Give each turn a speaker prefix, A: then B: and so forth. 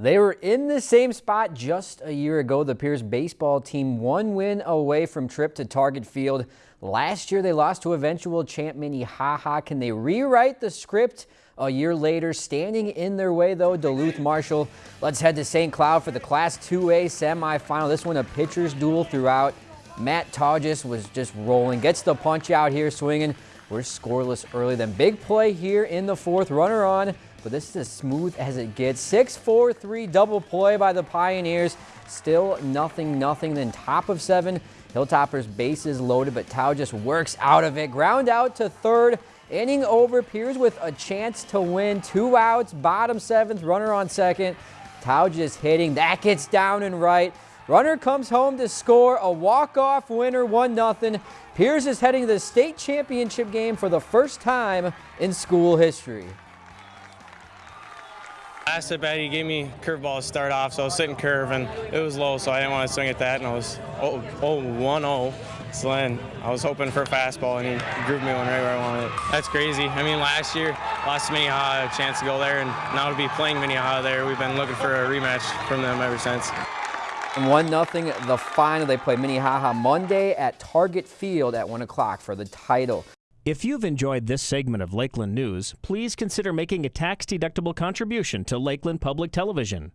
A: They were in the same spot just a year ago. The Pierz baseball team one win away from trip to Target Field. Last year they lost to eventual champ Minnehaha. Can they rewrite the script a year later? Standing in their way though, Duluth Marshall. Let's head to St. Cloud for the Class 2A semifinal. This one a pitcher's duel throughout. Matt Todges was just rolling. Gets the punch out here swinging. We're scoreless early. Then big play here in the fourth. Runner on but this is as smooth as it gets. 6-4-3 double play by the Pioneers. Still nothing, nothing. Then top of seven, Hilltoppers bases loaded, but Tao just works out of it. Ground out to third. Inning over, Pierz with a chance to win. Two outs, bottom seventh, runner on second. Tao just hitting. That gets down and right. Runner comes home to score a walk-off winner, 1-0. Pierz is heading to the state championship game for the first time in school history.
B: Last at bat, he gave me curveball to start off, so I was sitting curve, and it was low, so I didn't want to swing at that, and I was 0 1-0. So then I was hoping for a fastball, and he grooved me one right where I wanted it. That's crazy. I mean, last year, lost to Minnehaha, a chance to go there, and now to be playing Minnehaha there, we've been looking for a rematch from them ever since.
A: And 1-0 the final. They play Minnehaha Monday at Target Field at 1 o'clock for the title.
C: If you've enjoyed this segment of Lakeland News, please consider making a tax-deductible contribution to Lakeland Public Television.